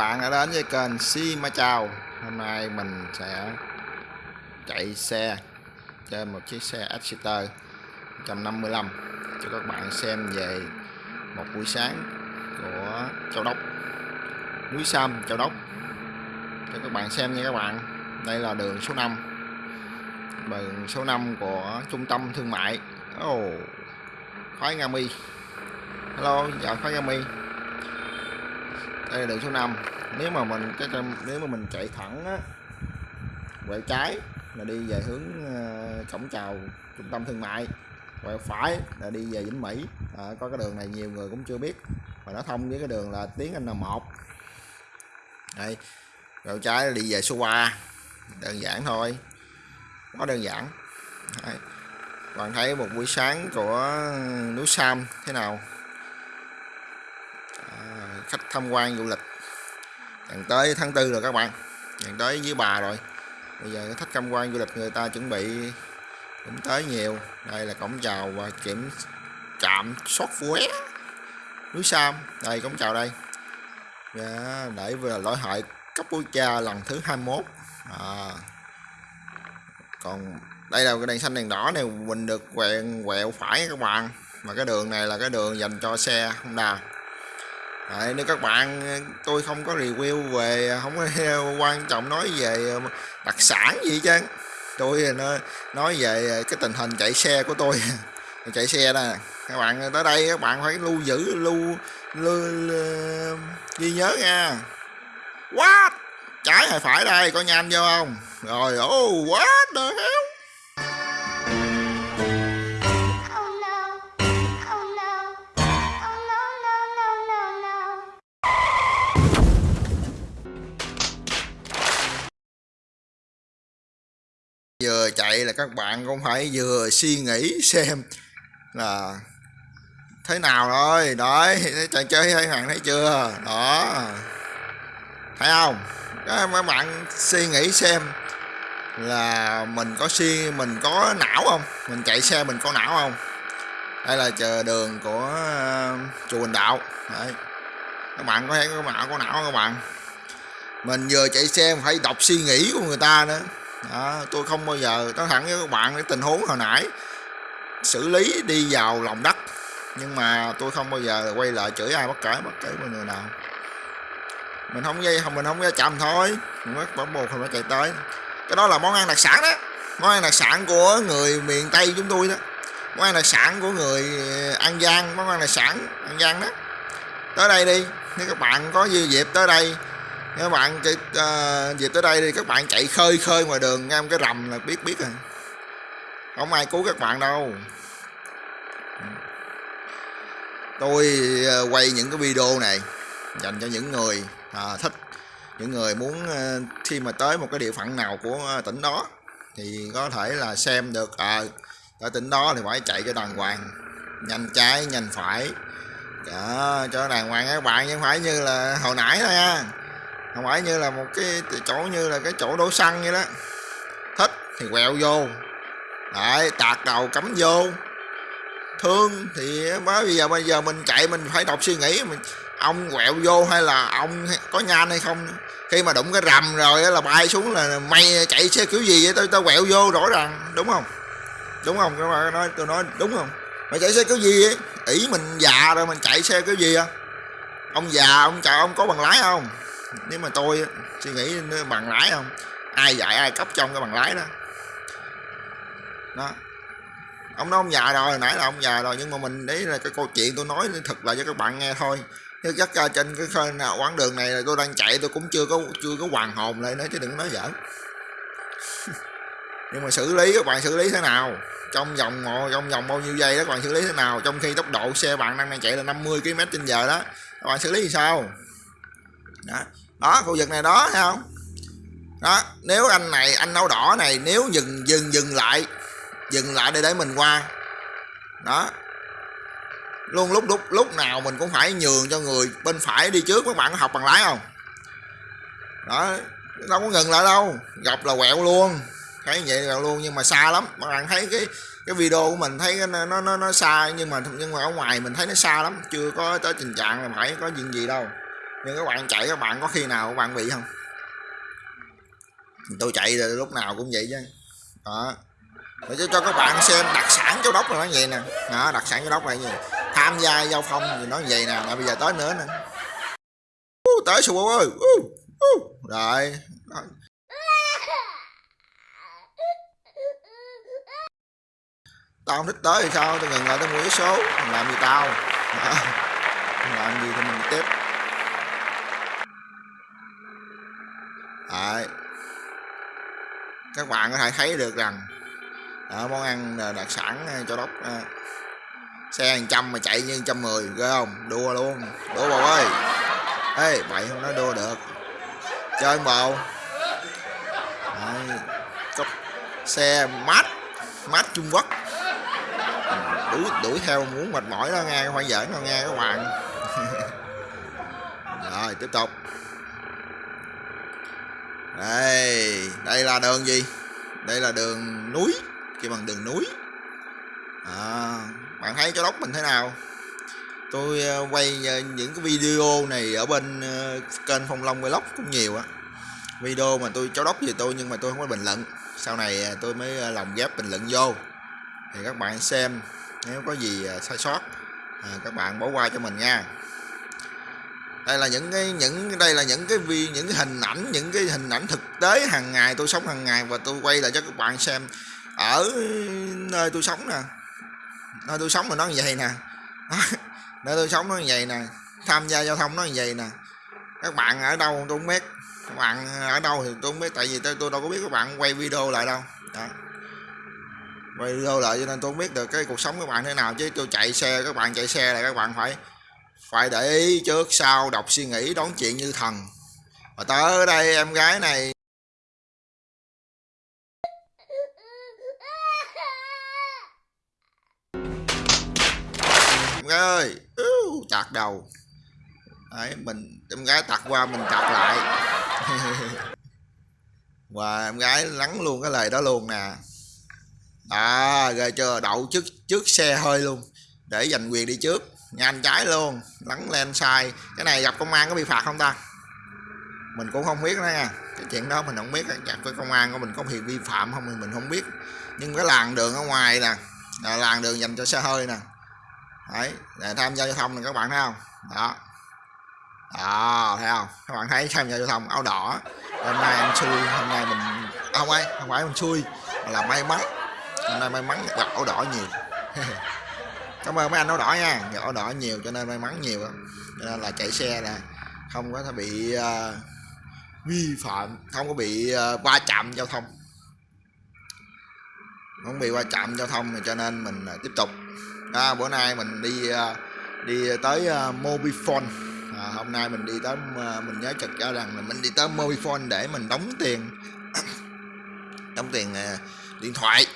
bạn đã đến với kênh Si Ma Chào. Hôm nay mình sẽ chạy xe trên một chiếc xe Exeter 155 cho các bạn xem về một buổi sáng của Châu Đốc. Núi Sam Châu Đốc. Cho các bạn xem nha các bạn. Đây là đường số 5 đường số 5 của trung tâm thương mại. Oh, Khoái Nga Mi. Hello, dạ, chào Khoái Nga Mi đây là đường số 5 nếu mà mình cái nếu mà mình chạy thẳng á quẹo trái là đi về hướng ờ, cổng chào trung tâm thương mại. Quẹo phải là đi về Vĩnh Mỹ. À, có cái đường này nhiều người cũng chưa biết. Và nó thông với cái đường là tiếng N1 đây quẹo trái đi về số 3 đơn giản thôi. Quá đơn giản. Đây. bạn thấy một buổi sáng của núi Sam thế nào? Khách tham quan du lịch. Gần tới tháng tư rồi các bạn. Gần tới với bà rồi. Bây giờ khách tham quan du lịch người ta chuẩn bị cũng tới nhiều. Đây là cổng chào và kiểm trạm sót vé núi Sam, đây cổng chào đây. Dạ, để vừa lỗi hại cấp quốc gia lần thứ 21 à. còn đây là cái đèn xanh đèn đỏ này mình được quẹo quẹo phải các bạn. Mà cái đường này là cái đường dành cho xe Honda. Đấy, nếu các bạn ờ, tôi không có review về ờ, không có quan trọng nói về ờ, đặc sản gì chứ tôi nói về cái tình hình chạy xe của tôi. Chạy xe nè các bạn tới đây các bạn phải lưu giữ lưu, lưu, lưu ghi nhớ nha. What? Trái hay phải đây có nhanh vô không? Rồi oh what the hell? Vừa chạy là các bạn cũng phải vừa suy nghĩ xem là thế nào rồi đấy trò chơi hay hoàng thấy chưa? Đó. Thấy không? Đó, bạn suy nghĩ xem là mình có suy mình có não không? Mình chạy xe mình có não không? Đây là chờ đường của ờ, chùa Bình Đạo. Đấy. Các bạn có thấy có não có não không các bạn? Mình vừa chạy xe phải đọc suy nghĩ của người ta nữa đó, tôi không bao giờ nói thẳng với các bạn cái tình huống hồi nãy xử lý đi vào lòng đất nhưng mà tôi không bao giờ quay lại chửi ai bất kể bất kể mọi người nào. Mình không dây không mình không ra chậm thôi mình mất bỏ buộc phải chạy tới. Cái đó là món ăn đặc sản đó món ăn đặc sản của người miền tây chúng tôi đó. Món ăn đặc sản của người an giang món ăn đặc sản an giang đó. Tới đây đi nếu các bạn có dư dịp tới đây các bạn chạy uh, dịp tới đây thì các bạn chạy khơi khơi ngoài đường nghe cái rầm là biết biết rồi. Không ai cứu các bạn đâu. Tôi uh, quay những cái video này dành cho những người uh, thích những người muốn uh, khi mà tới một cái địa phận nào của uh, tỉnh đó thì có thể là xem được à ở tỉnh đó thì phải chạy cho đàng hoàng nhanh trái nhanh phải. Đó, cho đàng hoàng các bạn chứ không phải như là hồi nãy thôi nha không phải như là một cái chỗ như là cái chỗ đổ xăng vậy đó. Thích thì quẹo vô. Đấy tạt đầu cắm vô. Thương thì mới bây giờ bây giờ mình chạy mình phải đọc suy nghĩ. Mình, ông quẹo vô hay là ông, có nhanh hay không? Khi mà đụng cái rầm rồi là bay xuống là mày chạy xe kiểu gì vậy? Tôi tao quẹo vô rõ ràng. Đúng không? Đúng không? Các bạn nói tôi nói đúng không? Mày chạy xe kiểu gì ấy? ỷ mình già rồi mình chạy xe kiểu gì à ông già, ông chào ông có bằng lái không? Nếu mà tôi suy nghĩ bằng lái không? Ai dạy ai cấp trong cái bằng lái đó. Đó. Ông nói ông già rồi nãy là ông già rồi nhưng mà mình đấy là cái câu chuyện tôi nói thật là cho các bạn nghe thôi. Chứ chắc ra trên cái nào quãng đường này là tôi đang chạy tôi cũng chưa có chưa có hoàn hồn lại nữa chứ đừng nói giỡn. Nhưng mà xử lý các bạn xử lý thế nào? Trong vòng trong vòng bao nhiêu giây đó các bạn xử lý thế nào? Trong khi tốc độ xe bạn đang, đang chạy là 50 km trên giờ đó các bạn xử lý thì sao? Đó đó khu vực này đó thấy không? Đó nếu anh này anh nâu đỏ này nếu dừng dừng dừng lại dừng lại để để mình qua. Đó. Luôn lúc lúc lúc nào mình cũng phải nhường cho người bên phải đi trước các bạn có học bằng lái không? Đó đâu có ngừng lại đâu gặp là quẹo luôn. Thấy vậy là luôn nhưng mà xa lắm. Các bạn thấy cái cái video của mình thấy nó nó nó, nó xa nhưng mà nhưng mà ở ngoài mình thấy nó xa lắm. Chưa có tới tình trạng là phải có chuyện gì đâu nhưng các bạn chạy các bạn có khi nào các bạn bị không? Tôi chạy rồi lúc nào cũng vậy chứ. Đó. Để cho, cho các bạn xem đặc sản châu đốc là nó vậy nè. Đó, đặc sản châu đốc là gì tham gia giao thông thì nó vậy nè. Bây giờ tới nữa nè. Uh, tới sù ơi uh, uh. rồi. Tao không thích tới thì sao? Tao ngừng lại tao mua số. Làm gì tao? Đó. làm gì thì mình tiếp. Đấy. các bạn có thể thấy được rằng đó, món ăn đặc sản à, cho đốc à. xe hàng trăm mà chạy như trăm mười ghê không? Đua luôn đua bầu ơi. Ê vậy không nói đua được. Chơi bầu. Đấy. xe mát mát trung quốc. Đuổi đuổi theo muốn mệt mỏi đó nghe không phải giỡn đâu nghe các bạn. Rồi tiếp tục đây đây là đường gì? Đây là đường núi kêu bằng đường núi. À, bạn thấy cho đốc mình thế nào? Tôi ờ, quay ờ, những cái video này ở bên ờ, kênh phong long vlog cũng nhiều á. Video mà tôi cho đốc về tôi nhưng mà tôi không có bình luận. Sau này tôi mới lòng ghép bình luận vô. Thì các bạn xem nếu có gì sai sót các bạn bỏ qua cho mình nha đây là những cái những đây là những cái vi những cái hình ảnh những cái hình ảnh thực tế hàng ngày tôi sống hàng ngày và tôi quay lại cho các bạn xem. Ở nơi tôi sống nè nơi tôi sống mà nó như vậy nè nơi tôi sống nó như vậy nè tham gia giao thông nó như vậy nè. Các bạn ở đâu tôi không biết các bạn ở đâu thì tôi không biết tại vì tôi, tôi đâu có biết các bạn quay video lại đâu. Đó. quay video lại cho nên tôi không biết được cái cuộc sống các bạn thế nào chứ tôi chạy xe các bạn chạy xe là các bạn phải phải để ý trước sau đọc suy nghĩ đón chuyện như thần. Và tới đây, em gái này. Em gái ơi chặt đầu. Đấy, mình, em gái tạt qua, mình chặt lại. Và em gái lắng luôn cái lời đó luôn nè. À rồi chờ đậu trước trước xe hơi luôn. Để giành quyền đi trước nhanh trái luôn lắng lên sai. Cái này gặp công an có bị phạt không ta? Mình cũng không biết đó nha. Cái chuyện đó mình không biết gặp với công an của mình có bị vi phạm không thì mình không biết. Nhưng cái làn đường ở ngoài nè, là làn đường dành cho xe hơi nè. Đấy, để tham gia giao thông này các bạn thấy không? Đó. Đó, thấy không? Các bạn thấy tham gia giao thông áo đỏ. Hôm nay anh xui, hôm nay mình không ai không phải mình xui, mà là may mắn. Hôm nay may mắn gặp áo đỏ nhiều. cảm ơn mấy anh áo đỏ nha. Gặp áo đỏ nhiều cho nên may mắn nhiều cho nên là chạy xe là không có bị uh, vi phạm không có bị uh, va chạm giao thông. Không bị va chạm giao thông cho nên mình uh, tiếp tục. À, bữa nay mình đi uh, đi tới uh, mobifone. À, hôm nay mình đi tới uh, mình nhớ chật cho rằng là mình đi tới mobifone để mình đóng tiền. Đóng tiền uh, điện thoại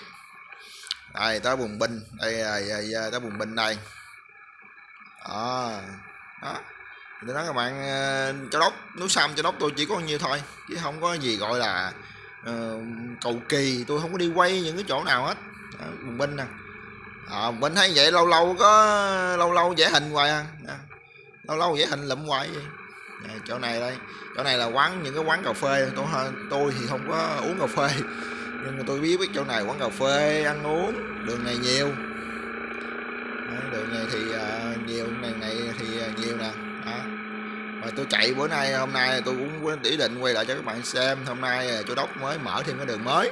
đây tới vùng binh. Đây, đây, đây, đây tới vùng binh đây. Đó. Đó. Tôi nói các bạn ờ, cho đốc núi sam cho đốc tôi chỉ có nhiêu thôi chứ không có gì gọi là uh, cầu kỳ. Tôi không có đi quay những cái chỗ nào hết. Đó, vùng binh nè. Ờ, à, mình thấy vậy lâu lâu có lâu lâu vẽ hình hoài à. Lâu lâu vẽ hình lụm hoài. Vậy à, chỗ này đây. Chỗ này là quán những cái quán cà phê. Tôi tôi thì không có uống cà phê nhưng mà tôi biết biết chỗ này quán cà phê ăn uống đường này nhiều. Đấy, đường này thì uh, nhiều này này thì uh, nhiều nè. Đó. và tôi chạy bữa nay hôm nay tôi cũng ý định quay lại cho các bạn xem. Hôm nay chỗ đốc mới mở thêm cái đường mới.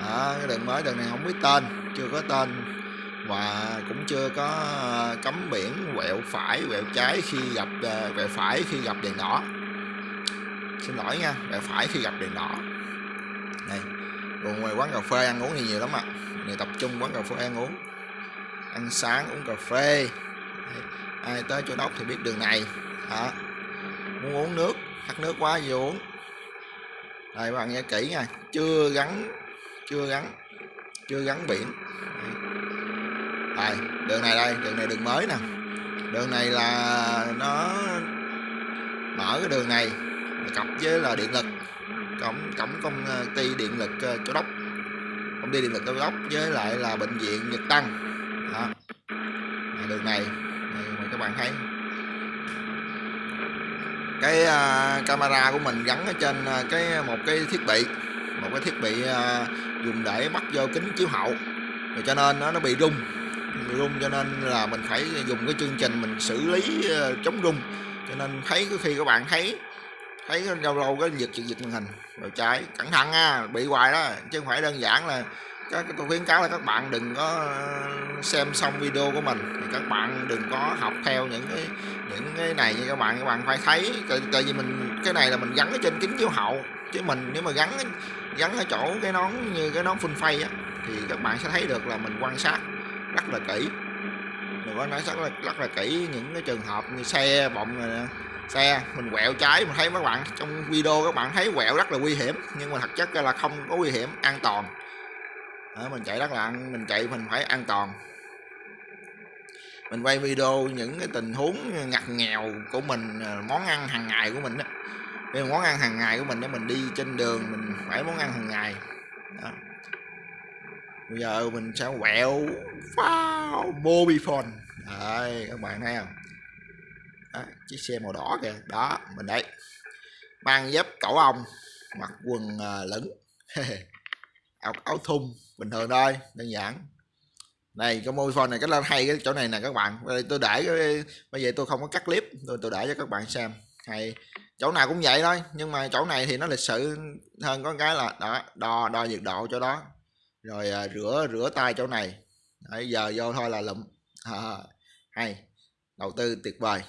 Đó, cái đường mới đường này không biết tên chưa có tên. Và cũng chưa có à, cấm biển quẹo phải quẹo trái khi gặp quẹo phải khi gặp đèn đỏ. Xin lỗi nha quẹo phải khi gặp đèn đỏ còn ngoài quán cà phê ăn uống thì nhiều lắm ạ. À. này tập trung quán cà phê ăn uống. Ăn sáng uống cà phê. Ai tới chỗ đốc thì biết đường này. Đó. muốn uống nước, khát nước quá gì uống. Đây bạn nghe kỹ nha. Chưa gắn chưa gắn chưa gắn biển. Đây, đường này đây, đường này đường mới nè. Đường này là nó mở cái đường này. Cặp với là điện lực cổng cổng công ờ, ty điện lực ờ, châu đốc. Công ty điện lực châu đốc với lại là bệnh viện nhật tân. Đó. đường này, này mà các bạn thấy. Cái uh, camera của mình gắn ở trên uh, cái một cái thiết bị một cái thiết bị uh, dùng để bắt vô kính chiếu hậu. Rồi cho nên nó nó bị rung bị rung cho nên là mình phải dùng cái chương trình mình xử lý uh, chống rung. Cho nên thấy có khi các bạn thấy thấy lâu lâu cái giật giật giật màn hình. Rồi trái cẩn thận nha bị hoài đó. Chứ không phải đơn giản là các tôi khuyến cáo là các bạn đừng có ờ, xem xong video của mình. Thì các bạn đừng có học theo những cái những cái này như các bạn. Các bạn phải thấy tại, tại vì mình cái này là mình gắn ở trên kính chiếu hậu. Chứ mình nếu mà gắn gắn ở chỗ cái nón như cái nón phun phay á thì các bạn sẽ thấy được là mình quan sát rất là kỹ. Mình có nói rất là, rất là kỹ những cái trường hợp như xe bọng này nè xe mình quẹo trái mình thấy các bạn trong video các bạn thấy quẹo rất là nguy hiểm nhưng mà thật chất là không có nguy hiểm an toàn. Đó, mình chạy rất là mình chạy mình phải an toàn. Mình quay video những cái tình huống ngặt nghèo của mình à, món ăn hàng ngày của mình đó cái món ăn hàng ngày của mình để mình đi trên đường mình phải món ăn hàng ngày. Đó. bây giờ mình sẽ quẹo wow, mobile đấy các bạn thấy không? Đó, chiếc xe màu đỏ kìa. Đó mình đấy. Mang dép cẩu ong mặc quần uh, lửng. Áo, áo thun bình thường thôi đơn giản. Này cái môi phone này cái lên hay cái chỗ này nè các bạn. Tôi để cái bây giờ tôi không có cắt clip tôi tôi để cho các bạn xem. Hay chỗ nào cũng vậy thôi nhưng mà chỗ này thì nó lịch sự hơn có cái là đó đo đo nhiệt độ cho đó. Rồi à, rửa rửa tay chỗ này. Đấy, giờ vô thôi là lụm. À, hay đầu tư tuyệt vời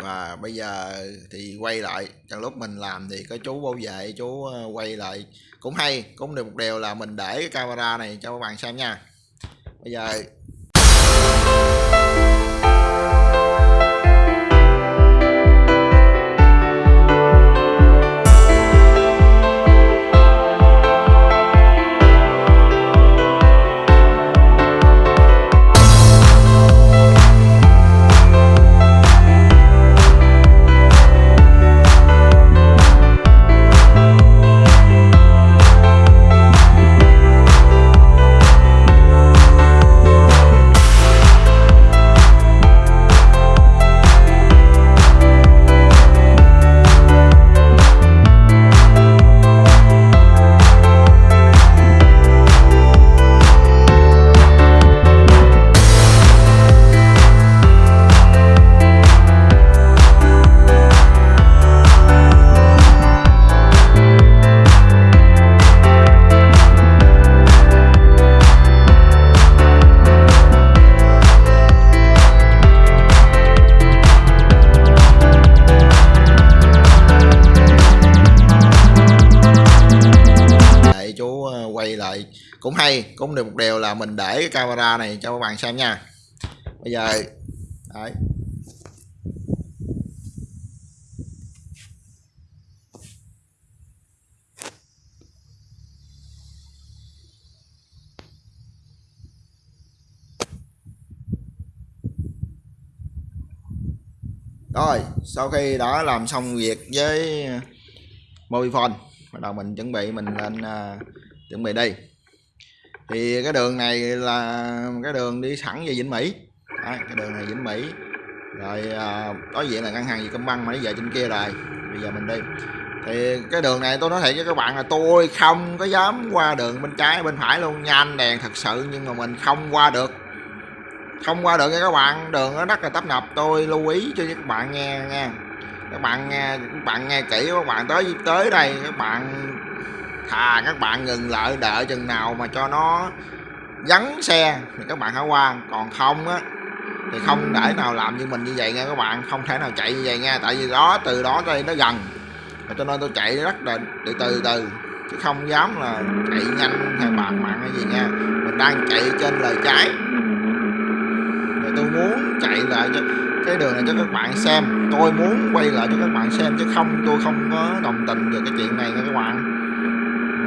và bây giờ thì quay lại, trong lúc mình làm thì có chú bảo vệ, chú ờ, quay lại. Cũng hay, cũng được một điều là mình để cái camera này cho các bạn xem nha. Bây giờ cũng được một điều là mình để cái camera này cho các bạn xem nha. Bây giờ đấy. Rồi sau khi đã làm xong việc với mobile phone bắt đầu mình chuẩn bị mình lên uh, chuẩn bị đi thì cái đường này là cái đường đi thẳng về Vĩnh Mỹ. Đấy, cái đường này Vĩnh Mỹ. Rồi à, đối diện là ngân hàng Vietcombank mà nó giờ trên kia rồi. Bây giờ mình đi. Thì cái đường này tôi nói thiệt với các bạn là tôi không có dám qua đường bên trái bên phải luôn. Nhanh đèn thật sự nhưng mà mình không qua được. Không qua được nha các bạn. Đường nó rất là tấp nập. Tôi lưu ý cho các bạn nghe nha. Các bạn nghe các bạn nghe kỹ các bạn tới tới đây các bạn thà các bạn ngừng lại, đợi chừng nào mà cho nó vắng xe thì các bạn hãy qua còn không á, thì không để nào làm như mình như vậy nha các bạn, không thể nào chạy như vậy nha. Tại vì đó, từ đó đây nó gần. Và cho nên tôi chạy rất là từ từ từ. Chứ không dám là chạy nhanh hay bạc mạng hay gì nha. Mình đang chạy trên lời trái. Rồi tôi muốn chạy lại cho cái đường này cho các bạn xem. Tôi muốn quay lại cho các bạn xem chứ không, tôi không có đồng tình về cái chuyện này nha các bạn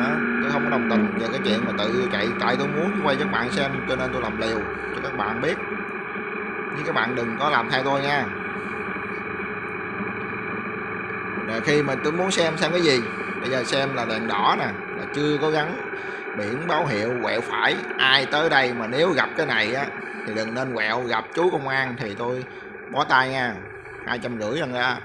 đó. Tôi không có đồng tình về cái chuyện mà tự chạy tại tôi muốn quay cho các bạn xem, cho nên tôi làm liều cho các bạn biết. Nhưng các bạn đừng có làm theo tôi nha. Rồi khi mà tôi muốn xem xem cái gì, bây giờ xem là đèn đỏ nè, là chưa có gắn biển báo hiệu quẹo phải. Ai tới đây mà nếu gặp cái này á, thì đừng nên quẹo, gặp chú công an thì tôi bó tay nha. Hai trăm rưỡi lần ra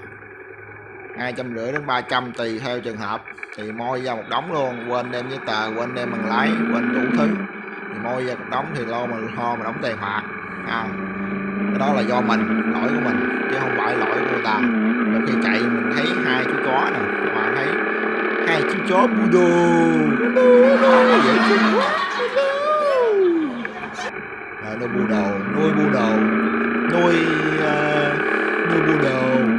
hai trăm rưỡi đến 300 tùy theo trường hợp. Thì môi ra một đống luôn quên đem giấy tờ quên đem bằng lái quên đủ thứ. Thì môi ra một đống thì lo mà ho mà đóng tiền phạt. À, cái đó là do mình lỗi của mình chứ không phải lỗi của người ta. Rồi khi chạy mình thấy hai chú chó nè mà thấy hai chú chó poodle dễ thương quá nuôi bu đồ nuôi bu đồ. Nuôi uh, nuôi bu đồ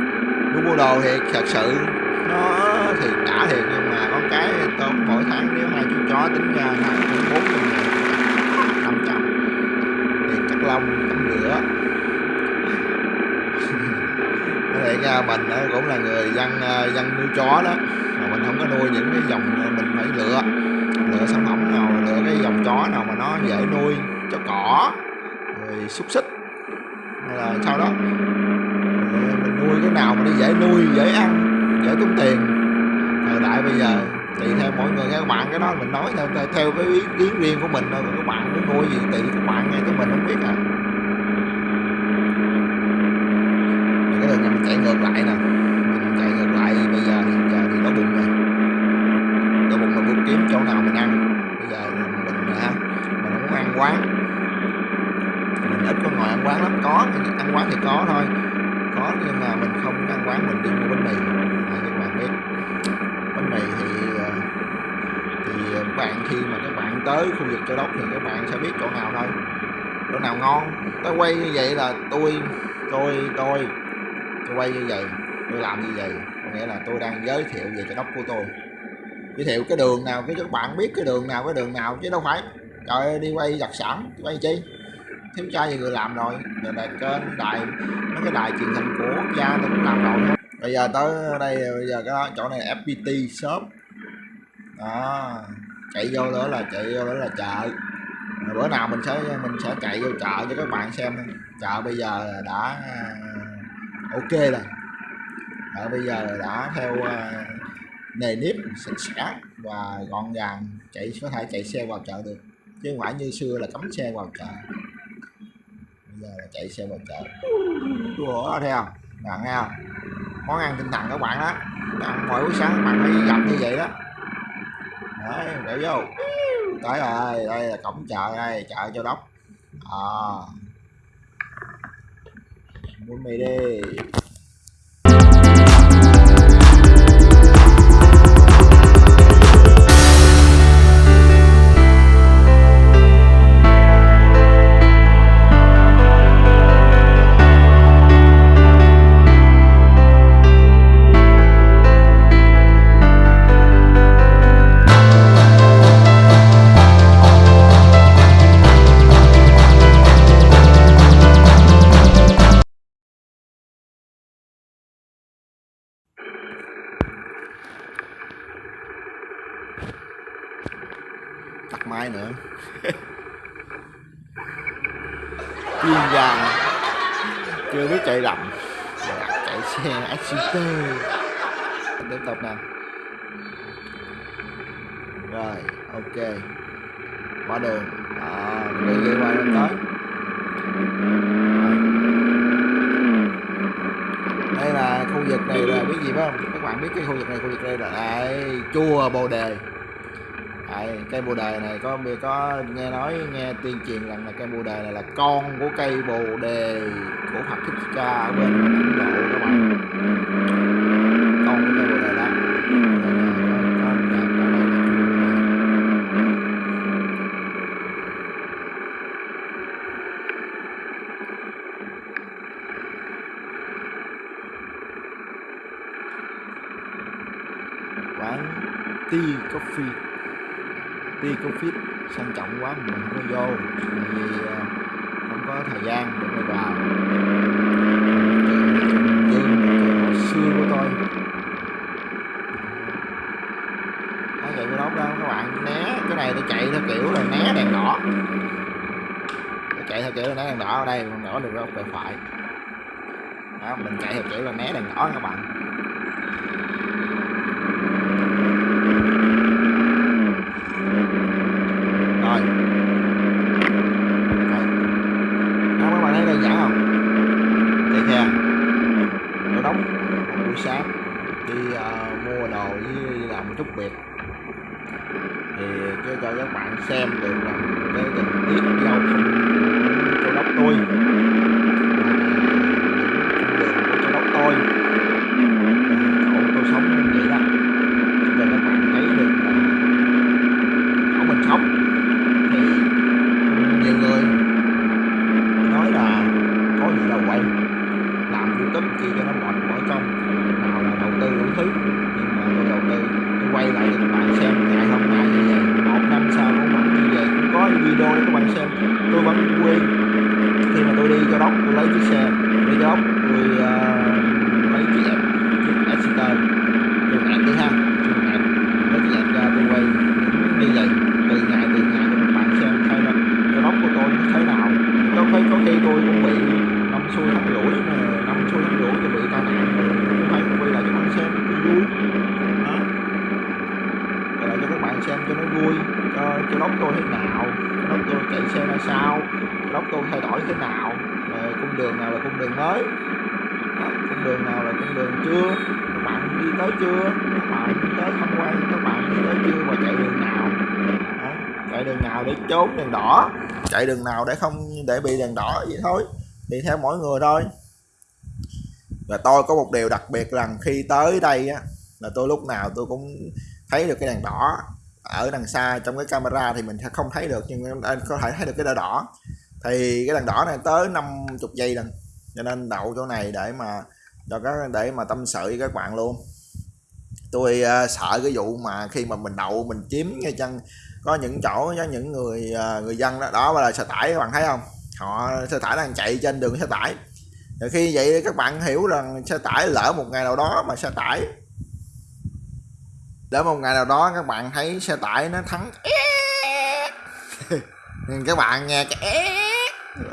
mua đồ thì thật sự nó thì đã thiệt, nhưng mà con cái tôm mỗi tháng nếu hai chú chó tính ra là bốn trăm ngàn năm trăm. Tiền cắt lông tắm rửa có thể ra mình cũng là người dân ờ, dân nuôi chó đó. Mà mình không có nuôi những cái dòng ờ, mình phải lựa lựa sản phẩm nào lựa cái dòng chó nào mà nó dễ nuôi cho cỏ, rồi xúc xích. Hay là sau đó nào mà nó dễ nuôi, dễ ăn, dễ tốn tiền. Thời đại bây giờ tùy theo mỗi người các bạn, cái đó mình nói theo theo cái ý kiến riêng của mình thôi. Các bạn muốn nuôi gì tùy các bạn nghe chứ mình không biết à. Cái đường này mình chạy ngược lại nè. Mình chạy ngược lại bây giờ hiện giờ thì nó bụng rồi. Nó bụng là muốn kiếm chỗ nào mình ăn. Bây giờ mình ha mình không muốn ăn quán. Mình ít có ngồi ăn quán lắm. Có, ăn quán thì có thôi có nhưng mà mình không ăn quán mình đi mua bánh mì. À, các bạn biết bánh mì thì ờ, thì các bạn khi mà các bạn tới khu vực châu đốc thì các bạn sẽ biết chỗ nào thôi chỗ nào ngon. Tôi quay như vậy là tôi tôi tôi tôi quay như vậy tôi làm như vậy. Có nghĩa là tôi đang giới thiệu về châu đốc của tôi. Giới thiệu cái đường nào cái các bạn biết cái đường nào cái đường nào chứ đâu phải. Trời ơi, đi quay đặc sản quay chi? Thiếu trai gì người làm rồi. Rồi là kênh đài, mấy cái đài truyền hình của quốc gia tôi cũng làm rồi. Bây giờ tới đây, bây giờ cái đó, chỗ này fpt shop. Đó, chạy vô đó là, chạy vô đó là chợ. Rồi bữa nào mình sẽ mình sẽ chạy vô chợ cho các bạn xem chợ bây giờ đã ờ, ok rồi. Chợ bây giờ đã theo ờ, nề nếp, sạch sẽ và gọn gàng, chạy, có thể chạy xe vào chợ được. Chứ không phải như xưa là cấm xe vào chợ giờ là chạy xe vào chợ. Ủa, thấy không bạn nghe không? Món ăn tinh thần các bạn đó ăn mỗi buổi sáng các bạn phải gặp như vậy đó. Đấy để vô. Tới rồi đây là cổng chợ đây chợ châu đốc. À. Mua mì đi. Mai nữa. Chuyên gia chưa biết chạy đậm, dạ, chạy xe SUV tiếp tục nè. Rồi ok. Qua đường. À, đi đi qua đường tới đây là khu vực này là biết gì phải không? Các bạn biết cái khu vực này khu vực đây là đây chùa bồ đề. Đấy, cây bồ đề này có có nghe nói nghe tuyên truyền rằng là cây bồ đề này là con của cây bồ đề của Phật Thích Ca ở bên Ấn Độ các bạn. Con của cây bồ đề đó. Quán tea coffee tea covid sang trọng quá mình không có vô. Tại vì ờ, không có thời gian để mà vào dương hồi xưa của tôi. Nó chạy cái đó đâu các bạn né cái này tôi chạy theo kiểu là né đèn đỏ. Tôi chạy theo kiểu là né đèn đỏ ở đây mình đỏ được góc về phải. Đó, mình chạy theo kiểu là né đèn đỏ các bạn rồi đó các bạn thấy đơn giản không chạy khe mua với làm chút việc. Thì cho, cho các bạn xem được là cái tình tiết giao thông của châu đốc tôi và những đường của châu đốc tôi và chỗ tôi sống như vậy đó cho các bạn thấy được là chỗ mình sống thì nhiều người nói là có gì đâu quay làm youtube chi cho nó mệt mỏi công nào là đầu tư đủ thứ nhưng mà tôi đầu tư tôi quay lại cho các bạn xem ngày hôm nay như vậy một năm sau cũng vẫn như vậy cũng có video để các bạn xem tôi vẫn quên khi mà tôi đi cho đốc tôi lấy chiếc xe đi cho đốc tôi uh, lấy chiếc ẹp chiếc Exeter chiếc ẹp đi ha chiếc ẹp lấy chiếc ẹp ra tôi quay những như vậy từ ngày từ ngày cho các bạn xem thay là cho đốc của tôi nó thế nào có khi có khi tôi cũng bị năm xuôi thắt lũi mà năm xuôi thắt lũi tôi bị tai nạn rồi cũng phải quay lại cho các bạn xem cho vui đó quay lại cho các bạn xem cho nó vui cho cho đốc tôi thế nào cho chạy xe ra sao? Lốc tôn thay đổi thế nào? Rồi cung đường nào là cung đường mới? Ờ, cung đường nào là cung đường chưa? Các bạn đi tới chưa? Các bạn đi tới tham quan các bạn đi tới chưa? Và chạy đường nào? Đó, chạy đường nào để trốn đèn đỏ? Chạy đường nào để không để bị đèn đỏ vậy thôi? Thì theo mỗi người thôi. Và tôi có một điều đặc biệt rằng khi tới đây á là tôi lúc nào tôi cũng thấy được cái đèn đỏ ở đằng xa trong cái camera thì mình sẽ không thấy được nhưng anh có thể thấy được cái đỏ đỏ. Thì cái đèn đỏ này tới 50 giây lần cho nên đậu chỗ này để mà cho các để mà tâm sự với các bạn luôn. Tôi uh, sợ cái vụ mà khi mà mình đậu mình chiếm ngay chân có những chỗ có những người uh, người dân đó đó là xe tải các bạn thấy không? Họ xe tải đang chạy trên đường xe tải. Rồi khi vậy các bạn hiểu rằng xe tải lỡ một ngày nào đó mà xe tải để một ngày nào đó các bạn thấy xe tải nó thắng. Các bạn nghe cái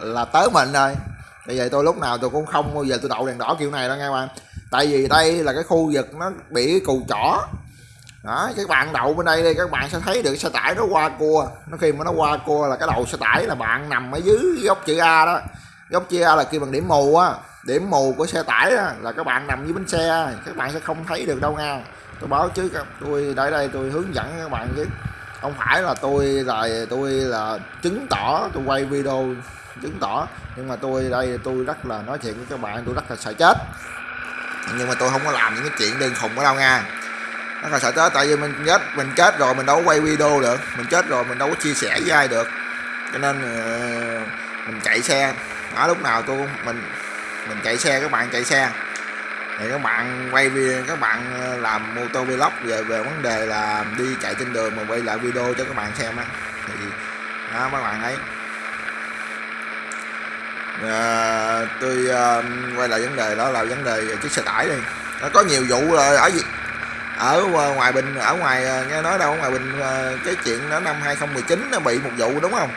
là tới mình rồi. Bây giờ tôi lúc nào tôi cũng không bao giờ tôi đậu đèn đỏ kiểu này đâu nghe bạn. Tại vì đây là cái khu vực nó bị cù chỏ. Đó các bạn đậu bên đây đi các bạn sẽ thấy được xe tải nó qua cua. Nó khi mà nó qua cua là cái đầu xe tải là bạn nằm ở dưới góc chữ A đó. Góc chữ A là kia bằng điểm mù á. Điểm mù của xe tải đó, là các bạn nằm dưới bánh xe các bạn sẽ không thấy được đâu nha tôi báo chứ tôi tại đây tôi hướng dẫn các bạn chứ không phải là tôi là tôi là chứng tỏ, tôi quay video chứng tỏ. Nhưng mà tôi đây, tôi rất là nói chuyện với các bạn, tôi rất là sợ chết. Nhưng mà tôi không có làm những cái chuyện đơn khùng ở đâu nha. Rất là sợ chết, tại vì mình chết mình chết rồi mình đâu có quay video được. Mình chết rồi mình đâu có chia sẻ với ai được. Cho nên ờ, mình chạy xe. Ở lúc nào tôi mình mình chạy xe, các bạn chạy xe thì các bạn quay video các bạn ờ, làm mô tô vlog về về vấn đề là đi chạy trên đường mà quay lại video cho các bạn xem á. Thì đó các bạn thấy à, ờ, tôi uh, quay lại vấn đề đó là vấn đề chiếc xe tải đi. Nó có nhiều vụ rồi ở ở ngoài bình ở ngoài nghe nói đâu ở ngoài bình cái chuyện đó năm 2019 nó bị một vụ đúng không?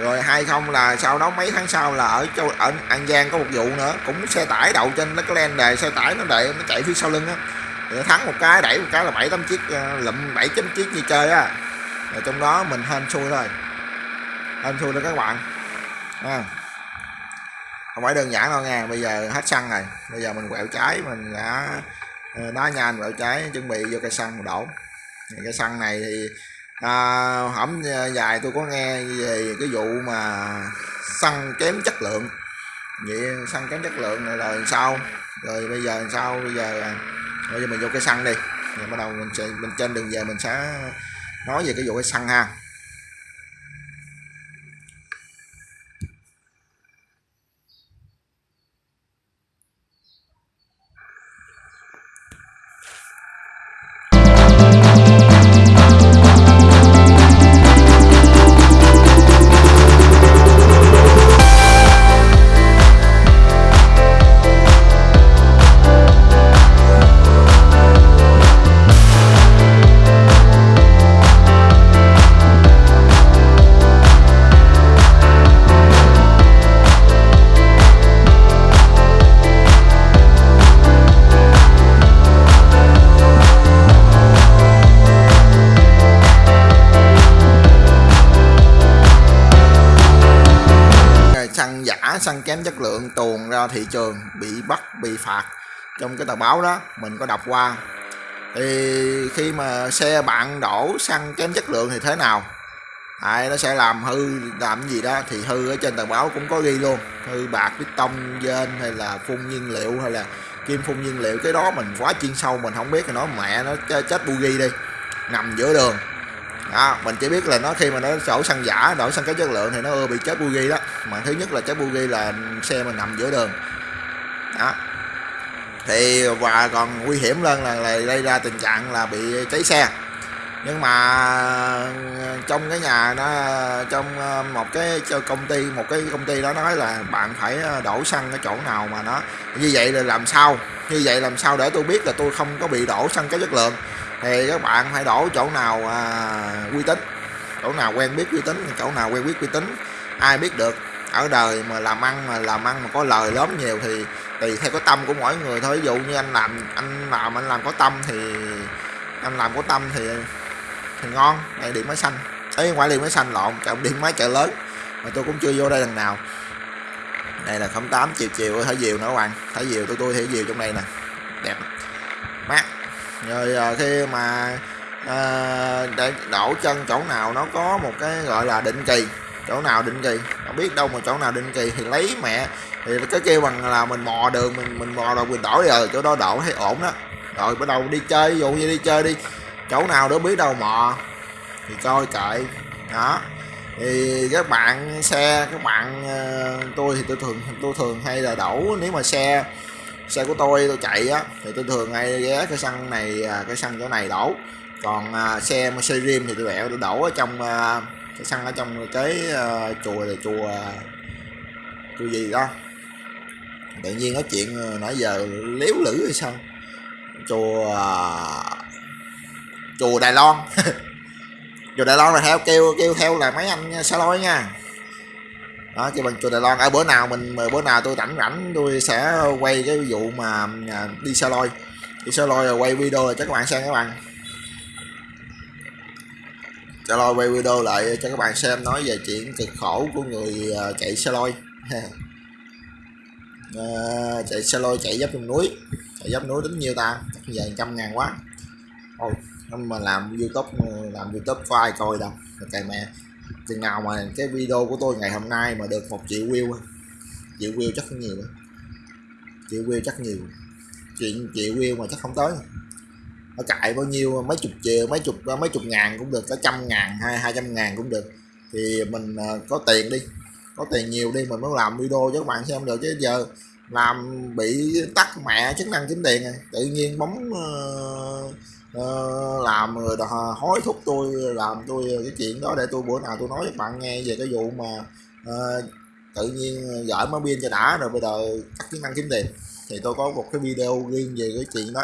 Rồi hai không là sau đó mấy tháng sau là ở châu ở an giang có một vụ nữa, cũng xe tải đậu trên nó có len đề xe tải nó đẩy nó chạy phía sau lưng á. Thắng một cái, đẩy một cái là bảy tám chiếc ờ, lụm bảy chấm chiếc như chơi á. Rồi trong đó mình hên xui thôi. Hên xui đó các bạn. À. không phải đơn giản đâu nha, bây giờ hết xăng rồi. Bây giờ mình quẹo trái, mình đã ờ, đá nhanh quẹo trái, chuẩn bị vô cây xăng mình đổ. Cây xăng này thì à, hổm à, dài tôi có nghe về cái vụ mà xăng kém chất lượng. Vậy xăng kém chất lượng này là sao? Rồi bây giờ sao? Bây giờ bây giờ mình vô cái xăng đi. Rồi bắt đầu mình sẽ mình trên đường về mình sẽ nói về cái vụ cái xăng ha. Trường bị bắt bị phạt trong cái tờ báo đó mình có đọc qua. Thì khi mà xe bạn đổ xăng kém chất lượng thì thế nào? Đấy, nó sẽ làm hư làm gì đó thì hư ở trên tờ báo cũng có ghi luôn. Hư bạc tông dên hay là phun nhiên liệu hay là kim phun nhiên liệu. Cái đó mình quá chuyên sâu mình không biết. Thì nó mẹ nó chết bu ghi đi nằm giữa đường. Đó, mình chỉ biết là nó khi mà nó đổ xăng giả đổ xăng kém chất lượng thì nó ưa bị chết bu ghi đó. Mà thứ nhất là chết bu ghi là xe mình nằm giữa đường đó. Thì và còn nguy hiểm hơn là, là gây ra tình trạng là bị cháy xe. Nhưng mà ờ, trong cái nhà nó trong ờ, một cái công ty một cái công ty đó nói là bạn phải ờ, đổ xăng cái chỗ nào mà nó như vậy là làm sao? Như vậy làm sao để tôi biết là tôi không có bị đổ xăng cái chất lượng? Thì các bạn phải đổ chỗ nào à, uy tín? Chỗ nào quen biết uy tín chỗ nào quen biết uy tín? Ai biết được? Ở đời mà làm ăn mà làm ăn mà có lời lớn nhiều thì tùy theo cái tâm của mỗi người thôi. Ví dụ như anh làm anh làm anh làm có tâm thì anh làm có tâm thì thì ngon này điện máy xanh. Ấy ngoài điện máy xanh lộn trọng điện máy chợ lớn. Mà tôi cũng chưa vô đây lần nào. Đây là 08 chiều chiều thả diều nữa các bạn. Thả diều tôi tôi thả diều trong đây nè. Đẹp. Mát. Rồi ờ, khi mà à, để đổ chân chỗ nào nó có một cái gọi là định kỳ. Chỗ nào định kỳ? Không biết đâu mà chỗ nào định kỳ thì lấy mẹ thì cái kêu bằng là mình mò đường mình mình mò rồi mình đổi rồi chỗ đó đổ thấy ổn đó. Rồi bắt đầu đi chơi ví dụ như đi chơi đi chỗ nào đó biết đâu mò thì coi kệ. Đó. Thì các bạn xe các bạn ờ, tôi thì tôi thường tôi thường hay là đổ nếu mà xe xe của tôi tôi chạy á thì tôi thường hay ghé cái xăng này à, cái xăng chỗ này đổ. Còn à, xe rim thì tôi bẹo tôi đổ ở trong à, cái xăng ở trong cái uh, chùa là chùa chùa gì đó tự nhiên nói chuyện ờ, nãy giờ léo lử hay sao? Chùa à, chùa Đài Loan. Chùa Đài Loan là theo, kêu kêu theo là mấy anh xa lôi nha. Đó, kêu bằng chùa Đài Loan. Ở bữa nào mình ờ, bữa nào tôi rảnh rảnh, tôi sẽ quay cái vụ mà à, đi xa lôi. Đi xa lôi rồi quay video rồi cho các bạn xem các bạn. Xa lôi quay video lại cho các bạn xem, nói về chuyện cực khổ của người ờ, chạy xe lôi. à, chạy xe lôi chạy dốc trong núi. Chạy dốc núi tính nhiêu ta? Chắc trăm ngàn quá. Ôi, mà làm youtube làm youtube có ai coi đâu. Cày mẹ chừng nào mà cái video của tôi ngày hôm nay mà được một triệu view triệu view chắc không nhiều triệu view chắc nhiều. Chuyện triệu view mà chắc không tới. Nó cài bao nhiêu mấy chục triệu mấy chục mấy chục ngàn cũng được cả trăm ngàn hai hai trăm ngàn cũng được. Thì mình ờ, có tiền đi có tiền nhiều đi mình mới làm video cho các bạn xem được chứ giờ làm bị tắt mẹ chức năng kiếm tiền này tự nhiên bấm uh, uh, làm rồi hối thúc tôi làm tôi cái chuyện đó để tôi bữa nào tôi nói với bạn nghe về cái vụ mà uh, tự nhiên gửi máy pin cho đã rồi bây giờ tắt chức năng kiếm tiền. Thì tôi có một cái video riêng về cái chuyện đó.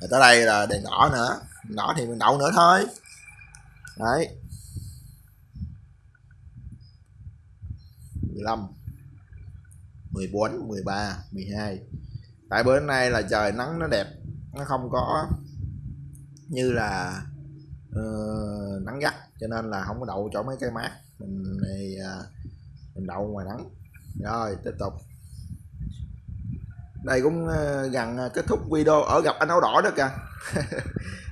Rồi tới đây là đèn đỏ nữa. Đèn đỏ thì mình đậu nữa thôi. Đấy. 15 14 13 12 tại bữa nay là trời nắng nó đẹp nó không có như là uh, nắng gắt cho nên là không có đậu chỗ mấy cây mát. Mình này uh, mình đậu ngoài nắng. Rồi tiếp tục. Đây cũng uh, gần ờ, kết thúc video. Ở gặp anh áo đỏ đó kìa.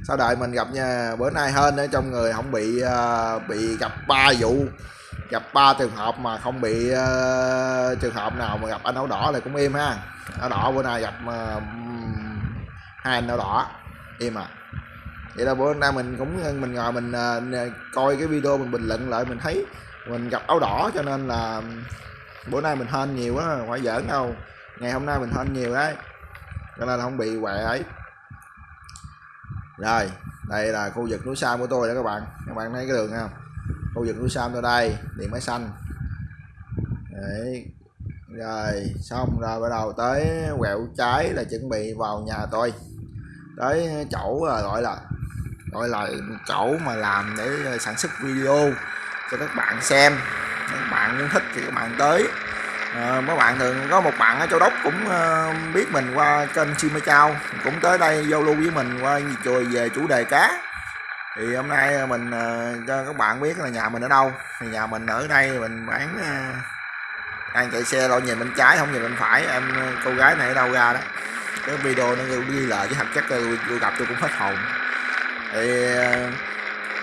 Sau đợi mình gặp nha bữa nay hơn ở trong người không bị uh, bị gặp ba vụ gặp ba trường hợp mà không bị uh, trường hợp nào mà gặp anh áo đỏ là cũng im ha. Áo đỏ bữa nay gặp uh, hai anh áo đỏ im à. Vậy là bữa nay mình cũng mình ngồi mình uh, coi cái video mình bình luận lại mình thấy mình gặp áo đỏ cho nên là bữa nay mình hên nhiều quá phải giỡn đâu. Ngày hôm nay mình hên nhiều đấy cho nên là không bị quẹ ấy. Rồi đây là khu vực núi xa của tôi đó các bạn. Các bạn thấy cái đường không? Khu vực núi sam ra đây điện máy xanh. Đấy rồi xong rồi bắt đầu tới quẹo trái là chuẩn bị vào nhà tôi. Tới chỗ là gọi là gọi là chỗ mà làm để à, sản xuất video cho các bạn xem. Các bạn muốn thích thì các bạn tới. À, mấy bạn thường có một bạn ở châu đốc cũng uh, biết mình qua kênh chim chao cũng tới đây giao lưu với mình qua chùa về chủ đề cá thì hôm nay ờ, mình ờ, cho các bạn biết là nhà mình ở đâu. Thì nhà mình ở đây mình bán ờ, đang chạy xe lo nhìn bên trái không nhìn bên phải. Em cô gái này ở đâu ra đó. Cái video nó ghi lại chứ thật chất tôi, tôi gặp tôi cũng hết hồn. Thì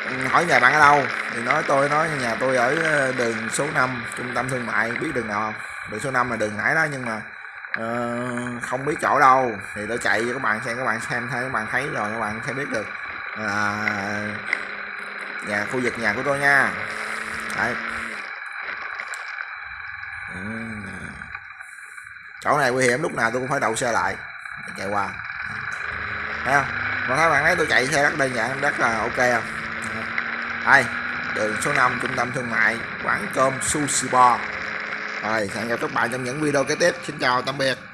ừ, hỏi nhà bạn ở đâu? Thì nói tôi nói nhà tôi ở đường số 5 trung tâm thương mại. Biết đường nào không? Đường số 5 là đường nãy đó nhưng mà uh, không biết chỗ đâu. Thì tôi chạy cho các bạn xem các bạn xem thấy các bạn thấy rồi các bạn sẽ biết được là nhà, khu vực nhà của tôi nha. Đấy. Ừ. chỗ này nguy hiểm, lúc nào tôi cũng phải đậu xe lại. Chạy qua. Thấy không? Còn các bạn thấy tôi chạy xe rất đơn giản rất là ok không? Đây, đường số 5 trung tâm thương mại, quán cơm sushi bar. Rồi, hẹn gặp các bạn trong những video kế tiếp. Xin chào, tạm biệt.